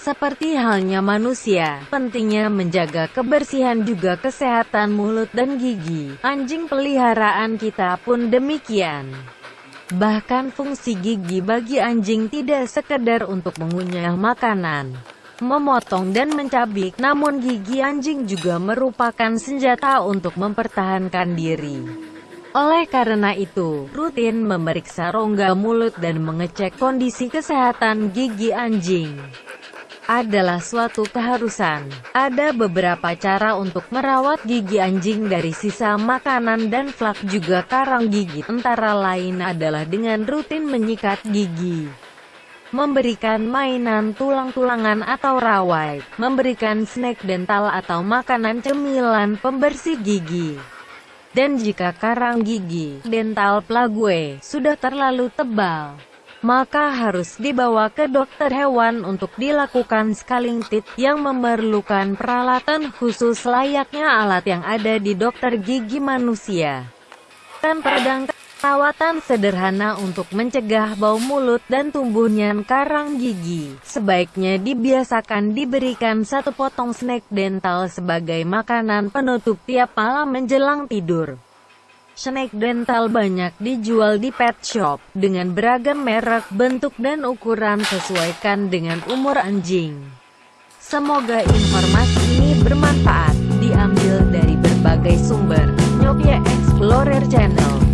Seperti halnya manusia, pentingnya menjaga kebersihan juga kesehatan mulut dan gigi. Anjing peliharaan kita pun demikian. Bahkan fungsi gigi bagi anjing tidak sekedar untuk mengunyah makanan, memotong dan mencabik, namun gigi anjing juga merupakan senjata untuk mempertahankan diri. Oleh karena itu, rutin memeriksa rongga mulut dan mengecek kondisi kesehatan gigi anjing adalah suatu keharusan. Ada beberapa cara untuk merawat gigi anjing dari sisa makanan dan flak juga karang gigi. Antara lain adalah dengan rutin menyikat gigi. Memberikan mainan tulang-tulangan atau rawai, memberikan snack dental atau makanan cemilan pembersih gigi. Dan jika karang gigi, dental plague, sudah terlalu tebal, maka harus dibawa ke dokter hewan untuk dilakukan scaling teeth yang memerlukan peralatan khusus layaknya alat yang ada di dokter gigi manusia. Dan pedang perawatan sederhana untuk mencegah bau mulut dan tumbuhnya karang gigi. Sebaiknya dibiasakan diberikan satu potong snack dental sebagai makanan penutup tiap malam menjelang tidur. Snake dental banyak dijual di pet shop, dengan beragam merek, bentuk dan ukuran sesuaikan dengan umur anjing. Semoga informasi ini bermanfaat, diambil dari berbagai sumber. Nyopia Explorer Channel